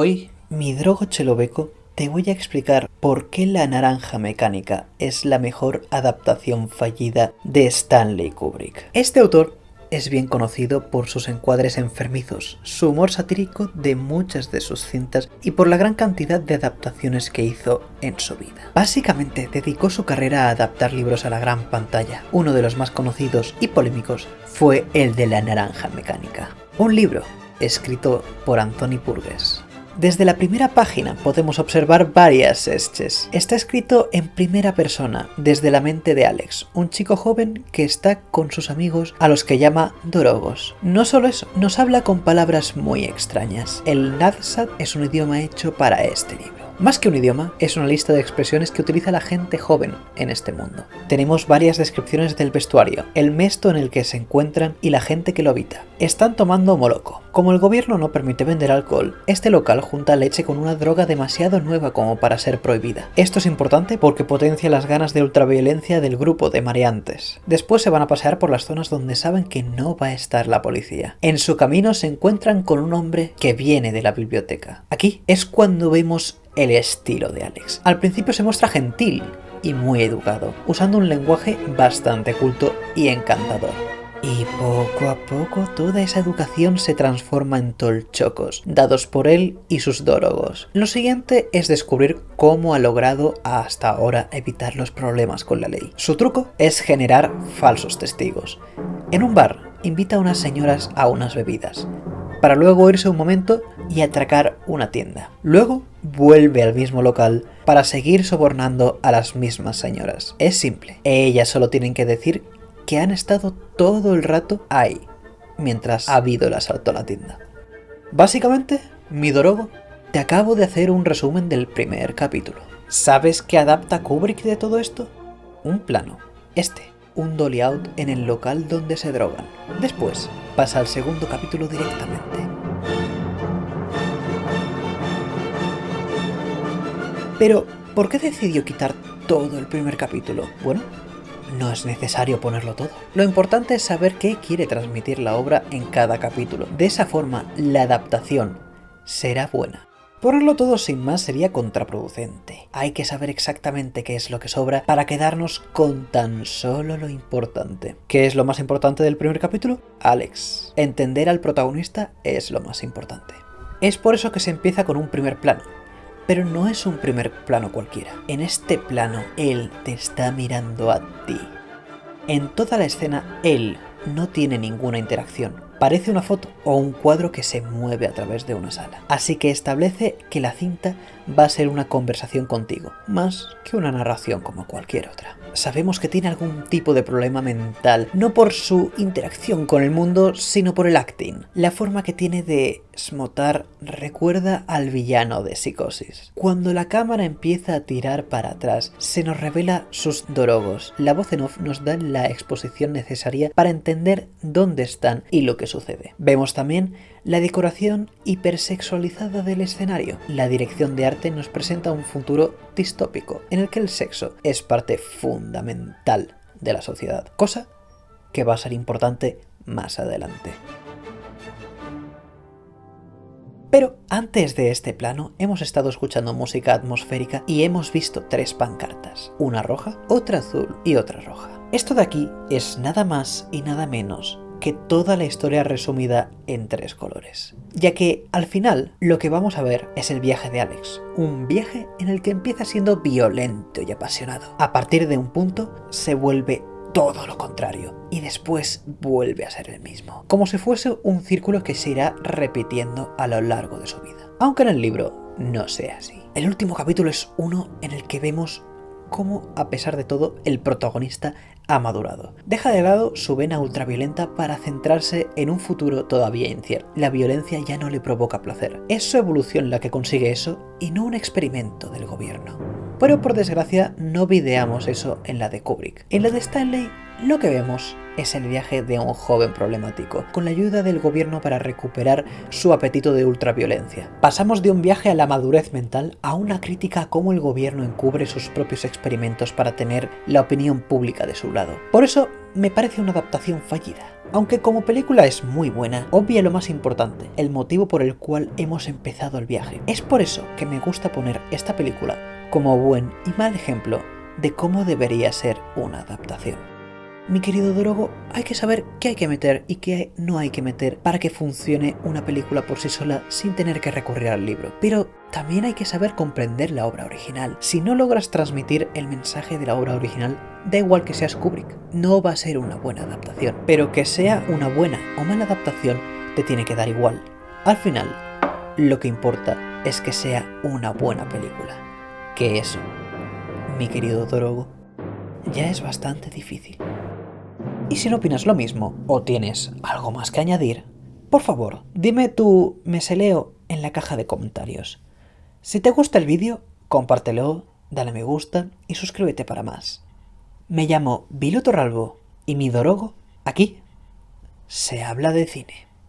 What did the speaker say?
Hoy, mi drogo chelobeco, te voy a explicar por qué La Naranja Mecánica es la mejor adaptación fallida de Stanley Kubrick. Este autor es bien conocido por sus encuadres enfermizos, su humor satírico de muchas de sus cintas y por la gran cantidad de adaptaciones que hizo en su vida. Básicamente dedicó su carrera a adaptar libros a la gran pantalla. Uno de los más conocidos y polémicos fue el de La Naranja Mecánica, un libro escrito por Anthony Burgess. Desde la primera página podemos observar varias esches. Está escrito en primera persona, desde la mente de Alex, un chico joven que está con sus amigos a los que llama Dorogos. No solo eso, nos habla con palabras muy extrañas. El Nadsat es un idioma hecho para este libro. Más que un idioma, es una lista de expresiones que utiliza la gente joven en este mundo. Tenemos varias descripciones del vestuario, el mesto en el que se encuentran y la gente que lo habita. Están tomando moloco. Como el gobierno no permite vender alcohol, este local junta leche con una droga demasiado nueva como para ser prohibida. Esto es importante porque potencia las ganas de ultraviolencia del grupo de mareantes. Después se van a pasear por las zonas donde saben que no va a estar la policía. En su camino se encuentran con un hombre que viene de la biblioteca. Aquí es cuando vemos el estilo de Alex. Al principio se muestra gentil y muy educado, usando un lenguaje bastante culto y encantador. Y poco a poco toda esa educación se transforma en tolchocos, dados por él y sus dórogos. Lo siguiente es descubrir cómo ha logrado hasta ahora evitar los problemas con la ley. Su truco es generar falsos testigos. En un bar, invita a unas señoras a unas bebidas, para luego irse un momento y atracar una tienda. Luego vuelve al mismo local para seguir sobornando a las mismas señoras. Es simple, ellas solo tienen que decir que han estado todo el rato ahí, mientras ha habido el asalto a la tienda. Básicamente, mi Dorogo, te acabo de hacer un resumen del primer capítulo. ¿Sabes qué adapta Kubrick de todo esto? Un plano, este, un dolly out en el local donde se drogan. Después, pasa al segundo capítulo directamente. Pero, ¿por qué decidió quitar todo el primer capítulo? Bueno, no es necesario ponerlo todo. Lo importante es saber qué quiere transmitir la obra en cada capítulo. De esa forma, la adaptación será buena. Ponerlo todo sin más sería contraproducente. Hay que saber exactamente qué es lo que sobra para quedarnos con tan solo lo importante. ¿Qué es lo más importante del primer capítulo? Alex. Entender al protagonista es lo más importante. Es por eso que se empieza con un primer plano. Pero no es un primer plano cualquiera. En este plano, él te está mirando a ti. En toda la escena, él no tiene ninguna interacción Parece una foto o un cuadro que se mueve a través de una sala. Así que establece que la cinta va a ser una conversación contigo, más que una narración como cualquier otra. Sabemos que tiene algún tipo de problema mental, no por su interacción con el mundo, sino por el acting. La forma que tiene de smotar recuerda al villano de Psicosis. Cuando la cámara empieza a tirar para atrás, se nos revela sus dorogos. La voz en off nos da la exposición necesaria para entender dónde están y lo que sucede. Vemos también la decoración hipersexualizada del escenario. La dirección de arte nos presenta un futuro distópico, en el que el sexo es parte fundamental de la sociedad, cosa que va a ser importante más adelante. Pero antes de este plano hemos estado escuchando música atmosférica y hemos visto tres pancartas, una roja, otra azul y otra roja. Esto de aquí es nada más y nada menos que toda la historia resumida en tres colores. Ya que al final lo que vamos a ver es el viaje de Alex, un viaje en el que empieza siendo violento y apasionado. A partir de un punto se vuelve todo lo contrario y después vuelve a ser el mismo, como si fuese un círculo que se irá repitiendo a lo largo de su vida. Aunque en el libro no sea así. El último capítulo es uno en el que vemos cómo, a pesar de todo, el protagonista ha madurado. Deja de lado su vena ultraviolenta para centrarse en un futuro todavía incierto. La violencia ya no le provoca placer. Es su evolución la que consigue eso y no un experimento del gobierno. Pero por desgracia no videamos eso en la de Kubrick. En la de Stanley lo que vemos es el viaje de un joven problemático, con la ayuda del gobierno para recuperar su apetito de ultraviolencia. Pasamos de un viaje a la madurez mental a una crítica a cómo el gobierno encubre sus propios experimentos para tener la opinión pública de su lado. Por eso me parece una adaptación fallida. Aunque como película es muy buena, obvia lo más importante, el motivo por el cual hemos empezado el viaje. Es por eso que me gusta poner esta película como buen y mal ejemplo de cómo debería ser una adaptación. Mi querido Drogo, hay que saber qué hay que meter y qué no hay que meter para que funcione una película por sí sola sin tener que recurrir al libro. Pero también hay que saber comprender la obra original. Si no logras transmitir el mensaje de la obra original, da igual que seas Kubrick, no va a ser una buena adaptación. Pero que sea una buena o mala adaptación, te tiene que dar igual. Al final, lo que importa es que sea una buena película. Que eso, mi querido Drogo, ya es bastante difícil. Y si no opinas lo mismo o tienes algo más que añadir, por favor, dime tu meseleo en la caja de comentarios. Si te gusta el vídeo, compártelo, dale me gusta y suscríbete para más. Me llamo Vilo Torralbo y mi dorogo, aquí, se habla de cine.